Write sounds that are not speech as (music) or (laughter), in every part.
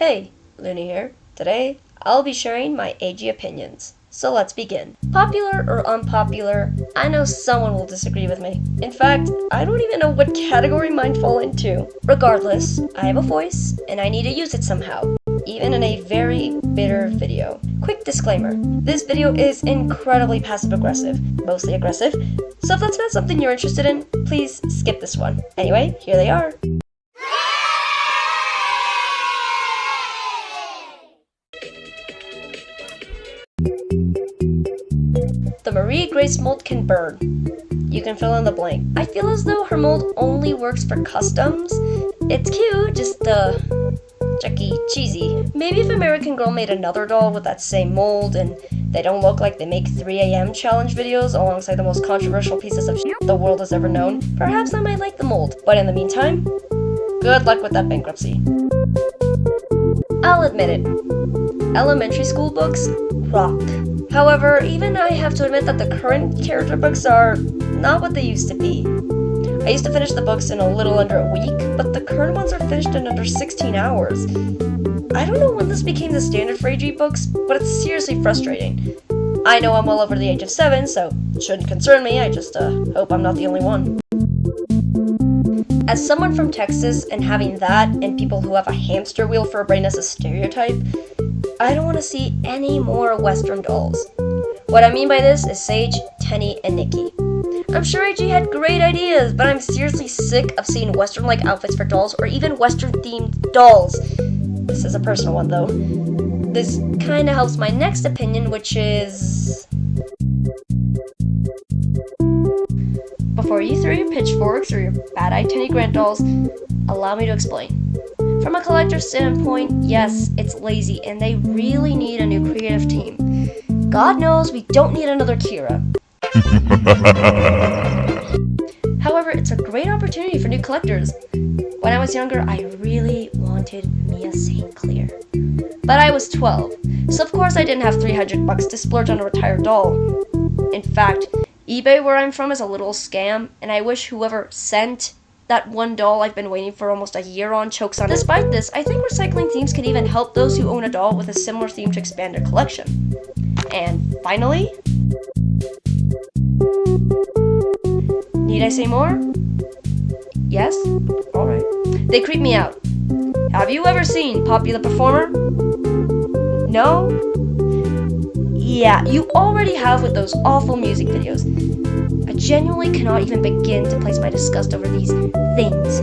Hey, Looney here. Today, I'll be sharing my AG opinions. So let's begin. Popular or unpopular, I know someone will disagree with me. In fact, I don't even know what category mine fall into. Regardless, I have a voice, and I need to use it somehow, even in a very bitter video. Quick disclaimer, this video is incredibly passive-aggressive, mostly aggressive, so if that's not something you're interested in, please skip this one. Anyway, here they are. The Marie Grace mold can burn. You can fill in the blank. I feel as though her mold only works for customs. It's cute, just uh, Chucky cheesy. Maybe if American Girl made another doll with that same mold and they don't look like they make 3am challenge videos alongside the most controversial pieces of shit the world has ever known, perhaps I might like the mold. But in the meantime, good luck with that bankruptcy. I'll admit it, elementary school books rock. However, even I have to admit that the current character books are not what they used to be. I used to finish the books in a little under a week, but the current ones are finished in under 16 hours. I don't know when this became the standard for AG books, but it's seriously frustrating. I know I'm well over the age of 7, so it shouldn't concern me, I just uh, hope I'm not the only one. As someone from Texas and having that and people who have a hamster wheel for a brain as a stereotype, I don't want to see any more Western dolls. What I mean by this is Saige, Tenney, and Nicki. I'm sure AG had great ideas, but I'm seriously sick of seeing Western-like outfits for dolls or even Western-themed dolls. This is a personal one, though. This kinda helps my next opinion, which is... Before you throw your pitchforks or your bad-eyed Tenney Grant dolls, allow me to explain. From a collector's standpoint, yes, it's lazy, and they really need a new creative team. God knows we don't need another Kira. (laughs) However, it's a great opportunity for new collectors. When I was younger, I really wanted Mia St. Clair. But I was 12, so of course I didn't have 300 bucks to splurge on a retired doll. In fact, eBay where I'm from is a little scam, and I wish whoever sent that one doll I've been waiting for almost a year on chokes on. Despite this, I think recycling themes can even help those who own a doll with a similar theme to expand their collection. And finally, need I say more? Yes? Alright. They creep me out. Have you ever seen Poppy the Performer? No? Yeah, you already have with those awful music videos. I genuinely cannot even begin to place my disgust over these things.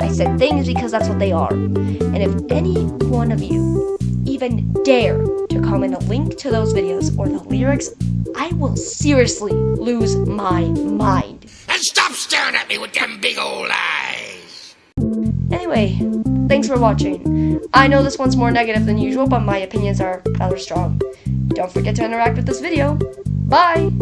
I said things because that's what they are. And if any one of you even dare to comment a link to those videos or the lyrics, I will seriously lose my mind. And stop staring at me with them big old eyes! Anyway, thanks for watching. I know this one's more negative than usual, but my opinions are rather strong. Don't forget to interact with this video. Bye!